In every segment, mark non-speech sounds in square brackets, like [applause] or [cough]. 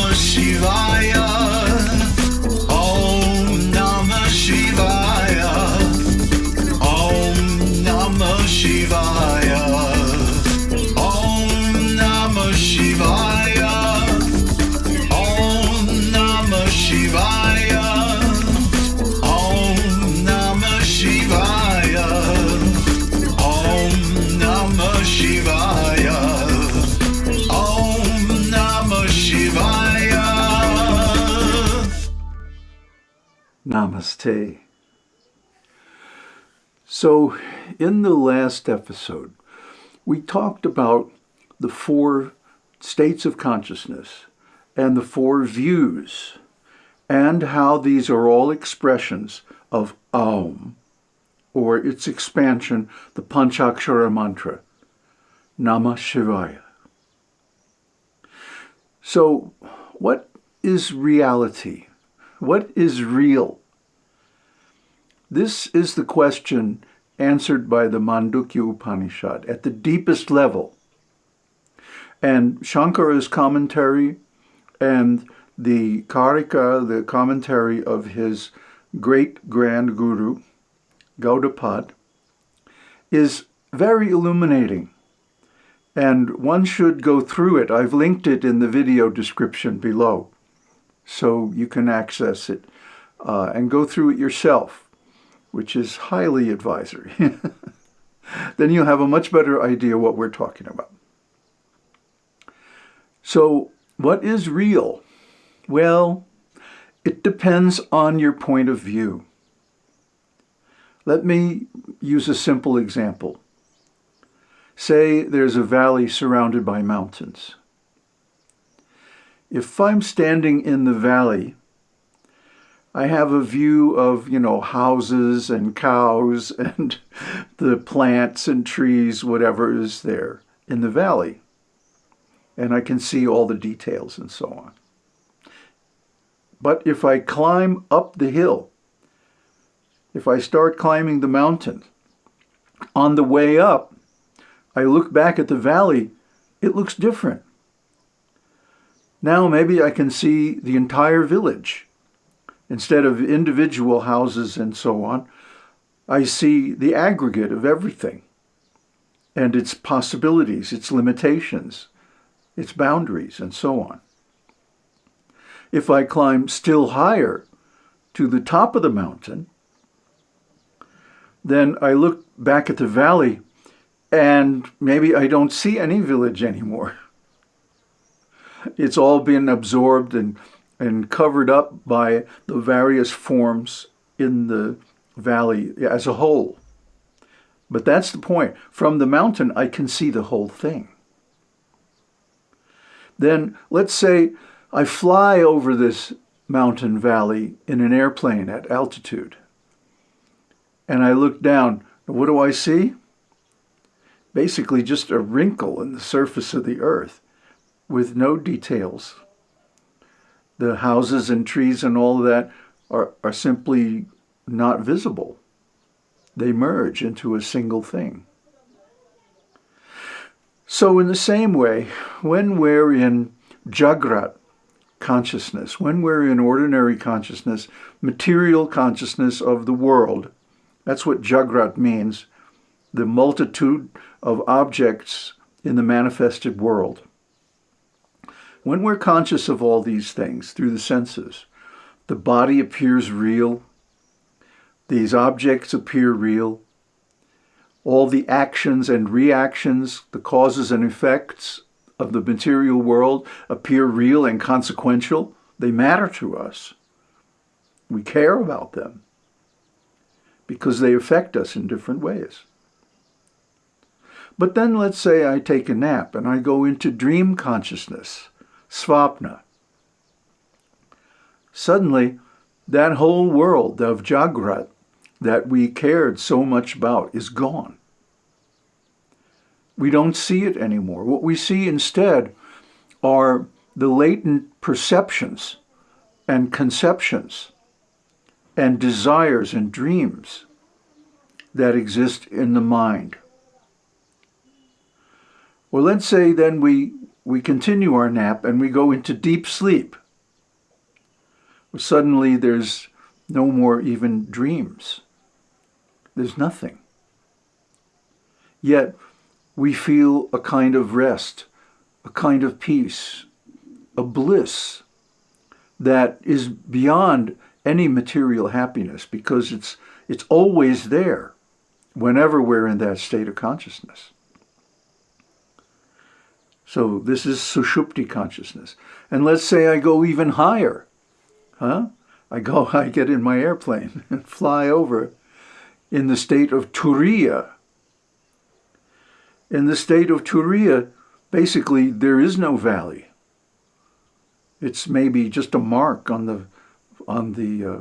Namah Namaste. So, in the last episode, we talked about the four states of consciousness and the four views, and how these are all expressions of Aum, or its expansion, the Panchakshara mantra, Namah Shivaya. So, what is reality? What is real? This is the question answered by the Mandukya Upanishad at the deepest level. And Shankara's commentary and the Karika, the commentary of his great grand guru, Gaudapad, is very illuminating. And one should go through it. I've linked it in the video description below so you can access it uh, and go through it yourself, which is highly advisory. [laughs] then you'll have a much better idea what we're talking about. So, what is real? Well, it depends on your point of view. Let me use a simple example. Say there's a valley surrounded by mountains. If I'm standing in the valley, I have a view of, you know, houses and cows [laughs] and the plants and trees, whatever is there in the valley. And I can see all the details and so on. But if I climb up the hill, if I start climbing the mountain, on the way up, I look back at the valley, it looks different. Now maybe I can see the entire village. Instead of individual houses and so on, I see the aggregate of everything and its possibilities, its limitations, its boundaries, and so on. If I climb still higher to the top of the mountain, then I look back at the valley and maybe I don't see any village anymore. [laughs] It's all been absorbed and, and covered up by the various forms in the valley as a whole. But that's the point. From the mountain, I can see the whole thing. Then let's say I fly over this mountain valley in an airplane at altitude. And I look down. What do I see? Basically just a wrinkle in the surface of the earth with no details. The houses and trees and all that are, are simply not visible. They merge into a single thing. So in the same way, when we're in Jagrat consciousness, when we're in ordinary consciousness, material consciousness of the world, that's what Jagrat means, the multitude of objects in the manifested world. When we're conscious of all these things through the senses, the body appears real, these objects appear real, all the actions and reactions, the causes and effects of the material world appear real and consequential. They matter to us. We care about them because they affect us in different ways. But then let's say I take a nap and I go into dream consciousness svapna. Suddenly, that whole world of Jagrat that we cared so much about is gone. We don't see it anymore. What we see instead are the latent perceptions and conceptions and desires and dreams that exist in the mind. Well, let's say then we we continue our nap and we go into deep sleep. Suddenly there's no more even dreams. There's nothing. Yet we feel a kind of rest, a kind of peace, a bliss that is beyond any material happiness because it's, it's always there whenever we're in that state of consciousness. So this is Sushupti consciousness. And let's say I go even higher. Huh? I go, [laughs] I get in my airplane [laughs] and fly over in the state of Turiya. In the state of Turiya, basically there is no valley. It's maybe just a mark on the, on the uh,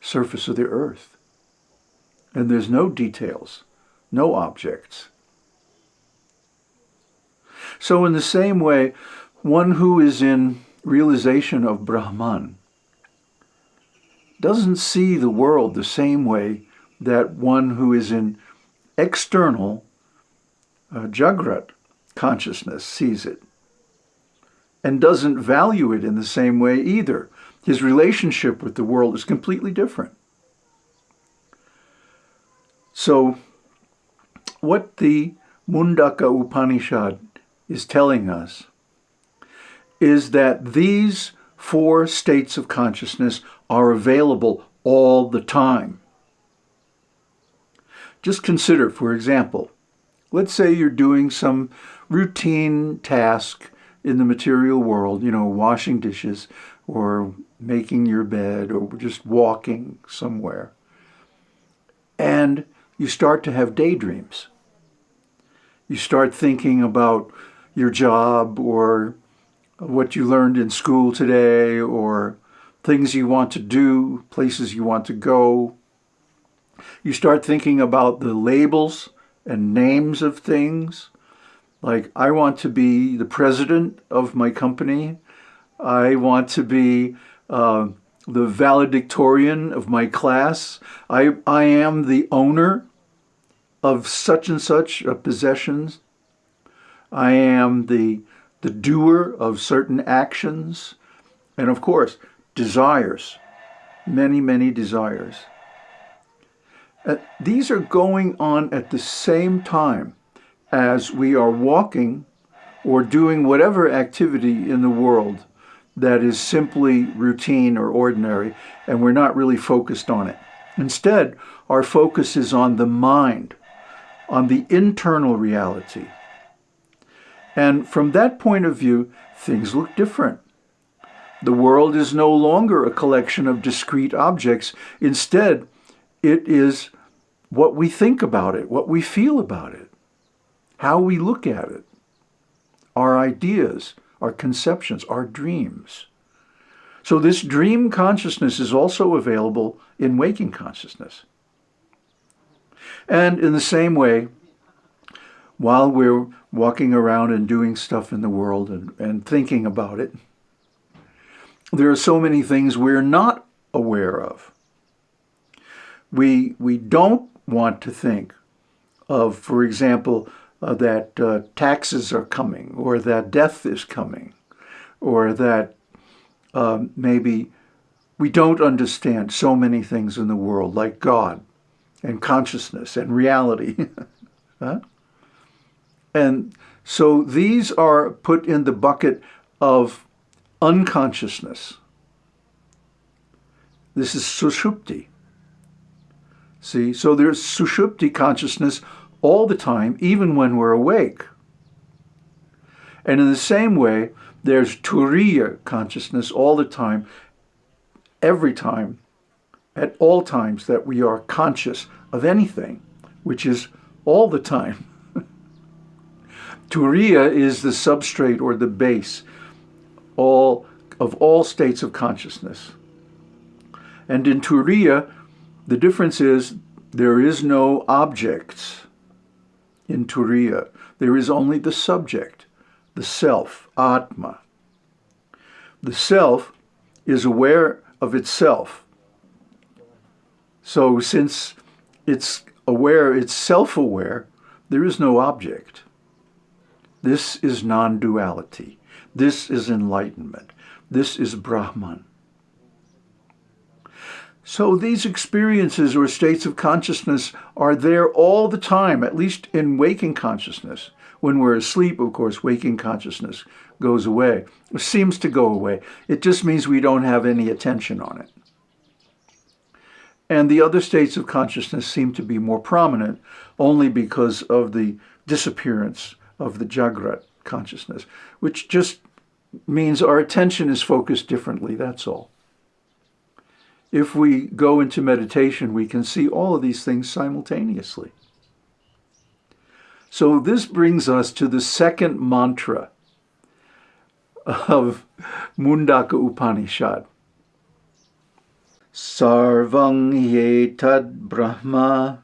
surface of the earth. And there's no details, no objects. So in the same way, one who is in realization of Brahman doesn't see the world the same way that one who is in external uh, Jagrat consciousness sees it and doesn't value it in the same way either. His relationship with the world is completely different. So what the Mandukya Upanishad is telling us is that these four states of consciousness are available all the time. Just consider, for example, let's say you're doing some routine task in the material world, you know, washing dishes or making your bed or just walking somewhere. And you start to have daydreams. You start thinking about your job or what you learned in school today or things you want to do, places you want to go. You start thinking about the labels and names of things. Like, I want to be the president of my company. I want to be uh, the valedictorian of my class. I, I am the owner of such and such possessions. I am the, the doer of certain actions. And of course, desires, many, many desires. Uh, these are going on at the same time as we are walking or doing whatever activity in the world that is simply routine or ordinary, and we're not really focused on it. Instead, our focus is on the mind, on the internal reality, and from that point of view, things look different. The world is no longer a collection of discrete objects. Instead, it is what we think about it, what we feel about it, how we look at it, our ideas, our conceptions, our dreams. So this dream consciousness is also available in waking consciousness. And in the same way, while we're walking around and doing stuff in the world and, and thinking about it, there are so many things we're not aware of. We, we don't want to think of, for example, uh, that uh, taxes are coming or that death is coming or that um, maybe we don't understand so many things in the world like God and consciousness and reality. [laughs] huh? And so these are put in the bucket of unconsciousness. This is sushupti. See, so there's sushupti consciousness all the time, even when we're awake. And in the same way, there's turiya consciousness all the time, every time, at all times that we are conscious of anything, which is all the time. Turiya is the substrate or the base all of all states of consciousness. And in Turiya, the difference is there is no objects in Turiya. There is only the subject, the self, Atma. The self is aware of itself. So since it's aware, it's self-aware, there is no object. This is non-duality. This is enlightenment. This is Brahman. So these experiences or states of consciousness are there all the time, at least in waking consciousness. When we're asleep, of course, waking consciousness goes away. It seems to go away. It just means we don't have any attention on it. And the other states of consciousness seem to be more prominent only because of the disappearance of the Jagrat consciousness, which just means our attention is focused differently, that's all. If we go into meditation, we can see all of these things simultaneously. So this brings us to the second mantra of Mandukya Upanishad. Sarvang yetad brahma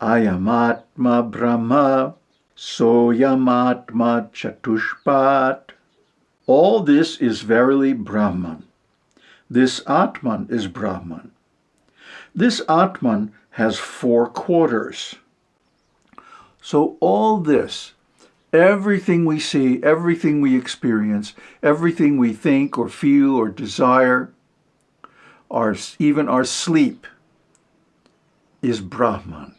ayamatma brahma soyamatma chatushpat. All this is verily Brahman. This Atman is Brahman. This Atman has four quarters. So all this, everything we see, everything we experience, everything we think or feel or desire, our, even our sleep, is Brahman.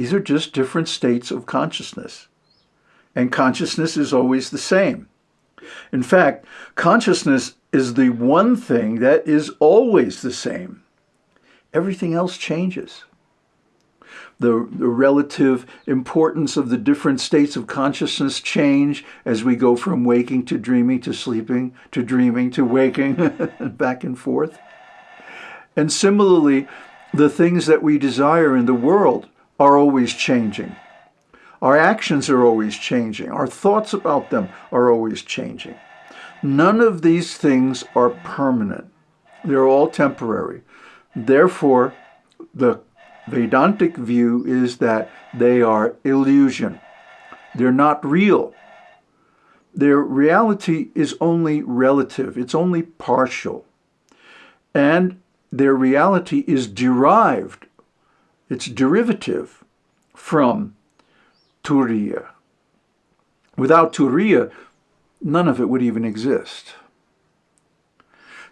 These are just different states of consciousness. And consciousness is always the same. In fact, consciousness is the one thing that is always the same. Everything else changes the, the relative importance of the different states of consciousness change as we go from waking to dreaming to sleeping to dreaming to waking [laughs] back and forth. And similarly, the things that we desire in the world are always changing. Our actions are always changing. Our thoughts about them are always changing. None of these things are permanent. They're all temporary. Therefore, the Vedantic view is that they are illusion. They're not real. Their reality is only relative. It's only partial. And their reality is derived, it's derivative from Turiya. Without Turiya, none of it would even exist.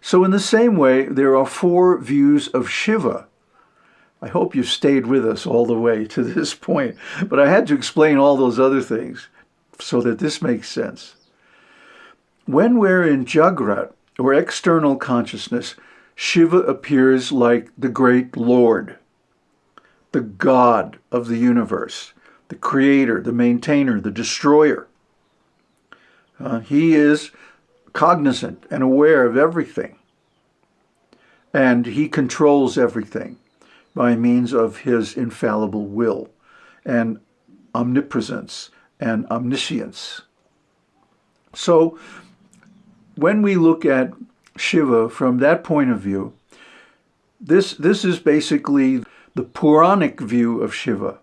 So in the same way, there are four views of Shiva I hope you've stayed with us all the way to [laughs] this point, but I had to explain all those other things so that this makes sense. When we're in Jagrat, or external consciousness, Shiva appears like the great Lord, the God of the universe, the creator, the maintainer, the destroyer. Uh, he is cognizant and aware of everything, and he controls everything by means of his infallible will and omnipresence and omniscience. So when we look at Shiva from that point of view, this, this is basically the Puranic view of Shiva.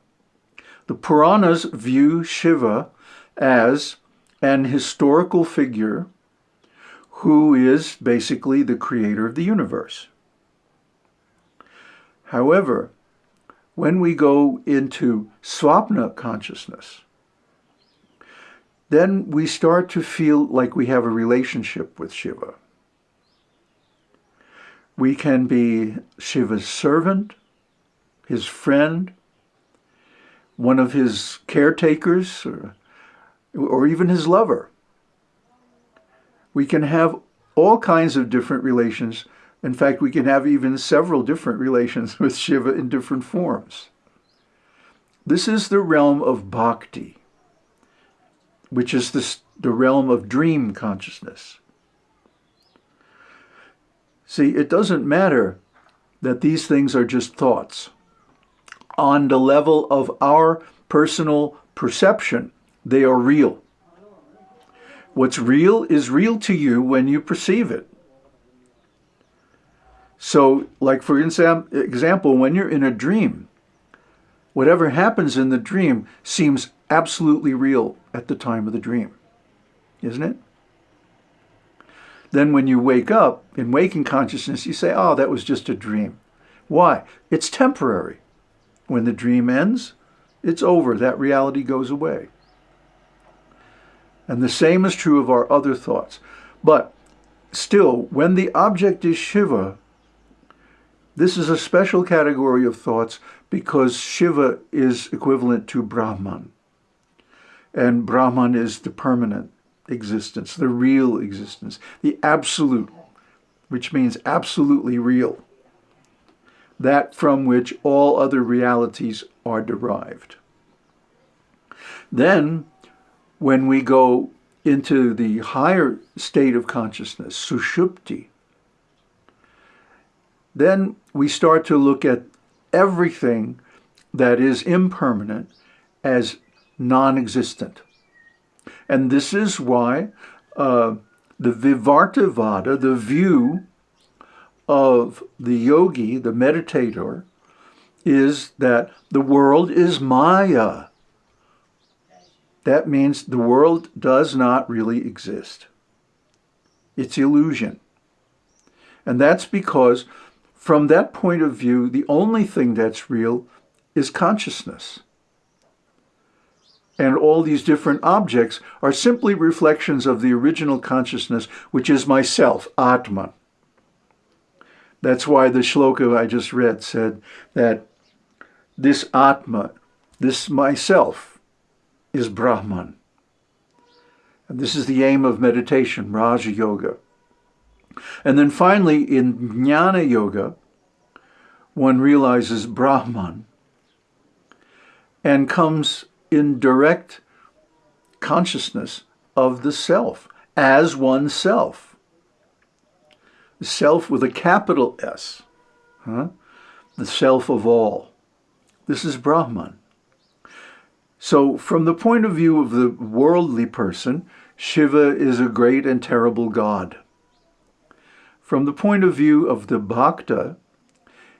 The Puranas view Shiva as an historical figure who is basically the creator of the universe. However, when we go into swapna consciousness, then we start to feel like we have a relationship with Shiva. We can be Shiva's servant, his friend, one of his caretakers, or, or even his lover. We can have all kinds of different relations in fact, we can have even several different relations [laughs] with Shiva in different forms. This is the realm of bhakti, which is the, the realm of dream consciousness. See, it doesn't matter that these things are just thoughts. On the level of our personal perception, they are real. What's real is real to you when you perceive it. So, like for example, when you're in a dream, whatever happens in the dream seems absolutely real at the time of the dream, isn't it? Then when you wake up, in waking consciousness, you say, oh, that was just a dream. Why? It's temporary. When the dream ends, it's over. That reality goes away. And the same is true of our other thoughts. But still, when the object is Shiva, this is a special category of thoughts because Shiva is equivalent to Brahman. And Brahman is the permanent existence, the real existence, the absolute, which means absolutely real, that from which all other realities are derived. Then, when we go into the higher state of consciousness, sushupti, then we start to look at everything that is impermanent as non-existent. And this is why uh, the Vivartavada, the view of the yogi, the meditator, is that the world is Maya. That means the world does not really exist. It's illusion. And that's because from that point of view, the only thing that's real is consciousness. And all these different objects are simply reflections of the original consciousness, which is myself, Atman. That's why the shloka I just read said that this Atma, this myself, is Brahman. And this is the aim of meditation, Raja Yoga. And then finally, in Jnana Yoga, one realizes Brahman and comes in direct consciousness of the self as oneself. The self with a capital S, huh? the self of all. This is Brahman. So from the point of view of the worldly person, Shiva is a great and terrible god. From the point of view of the bhakta,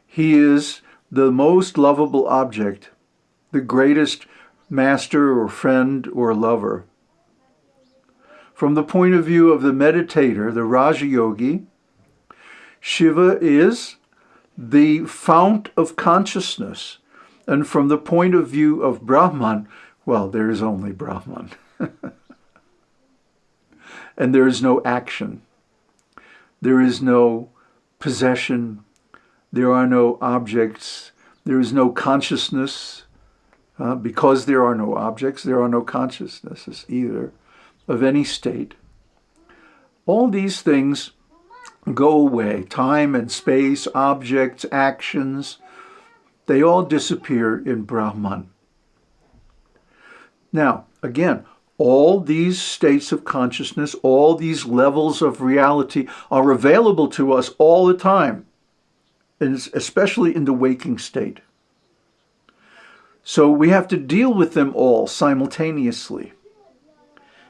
he is the most lovable object, the greatest master or friend or lover. From the point of view of the meditator, the Raja Yogi, Shiva is the fount of consciousness. And from the point of view of Brahman, well, there is only Brahman. [laughs] and there is no action. There is no possession. There are no objects. There is no consciousness. Uh, because there are no objects, there are no consciousnesses either of any state. All these things go away. Time and space, objects, actions, they all disappear in Brahman. Now, again, all these states of consciousness, all these levels of reality are available to us all the time, especially in the waking state. So we have to deal with them all simultaneously.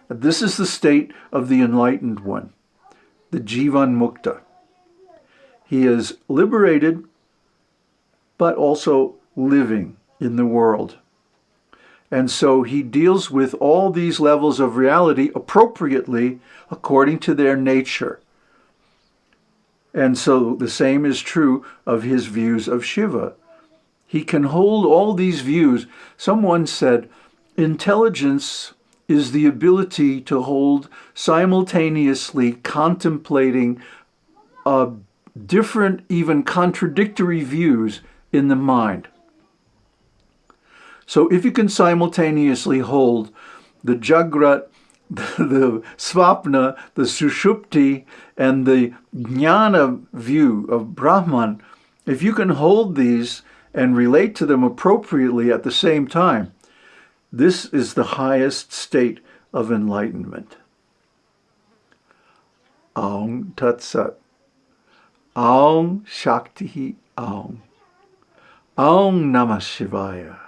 This is the state of the enlightened one, the Jivan Mukta. He is liberated, but also living in the world. And so he deals with all these levels of reality appropriately according to their nature. And so the same is true of his views of Shiva. He can hold all these views. Someone said, intelligence is the ability to hold simultaneously contemplating uh, different, even contradictory views in the mind. So if you can simultaneously hold the Jagrat, the, [laughs] the Svapna, the Sushupti, and the Jnana view of Brahman, if you can hold these and relate to them appropriately at the same time, this is the highest state of enlightenment. Aum Tat Sat. Aum Shakti Aum. Aum Namah Shivaya.